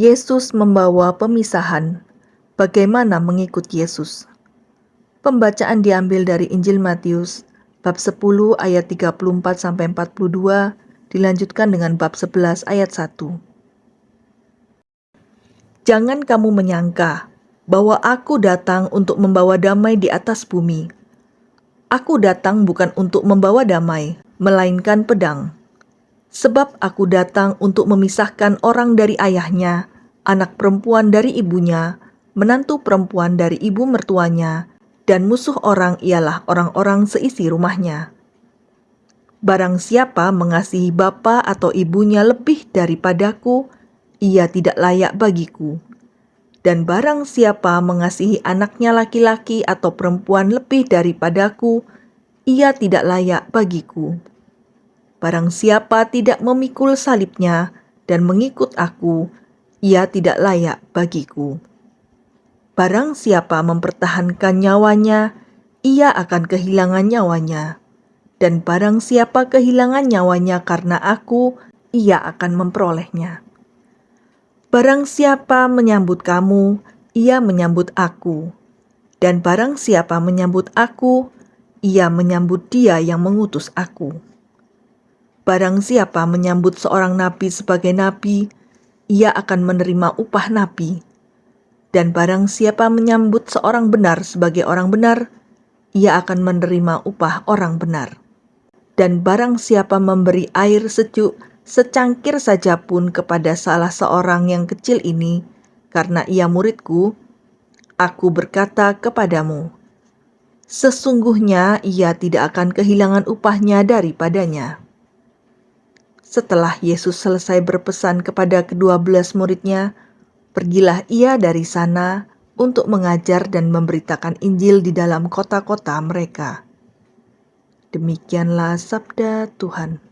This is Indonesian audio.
Yesus membawa pemisahan. Bagaimana mengikut Yesus? Pembacaan diambil dari Injil Matius bab 10 ayat 34 sampai 42 dilanjutkan dengan bab 11 ayat 1. Jangan kamu menyangka bahwa aku datang untuk membawa damai di atas bumi. Aku datang bukan untuk membawa damai, melainkan pedang. Sebab aku datang untuk memisahkan orang dari ayahnya, anak perempuan dari ibunya, menantu perempuan dari ibu mertuanya, dan musuh orang ialah orang-orang seisi rumahnya. Barang siapa mengasihi bapa atau ibunya lebih daripadaku, ia tidak layak bagiku. Dan barang siapa mengasihi anaknya laki-laki atau perempuan lebih daripadaku, ia tidak layak bagiku. Barang siapa tidak memikul salibnya dan mengikut aku, ia tidak layak bagiku. Barang siapa mempertahankan nyawanya, ia akan kehilangan nyawanya. Dan barang siapa kehilangan nyawanya karena aku, ia akan memperolehnya. Barang siapa menyambut kamu, ia menyambut aku. Dan barang siapa menyambut aku, ia menyambut dia yang mengutus aku. Barang siapa menyambut seorang nabi sebagai nabi, ia akan menerima upah nabi. Dan barang siapa menyambut seorang benar sebagai orang benar, ia akan menerima upah orang benar. Dan barang siapa memberi air sejuk secangkir saja pun kepada salah seorang yang kecil ini, karena ia muridku, aku berkata kepadamu, sesungguhnya ia tidak akan kehilangan upahnya daripadanya. Setelah Yesus selesai berpesan kepada kedua belas muridnya, pergilah ia dari sana untuk mengajar dan memberitakan Injil di dalam kota-kota mereka. Demikianlah sabda Tuhan.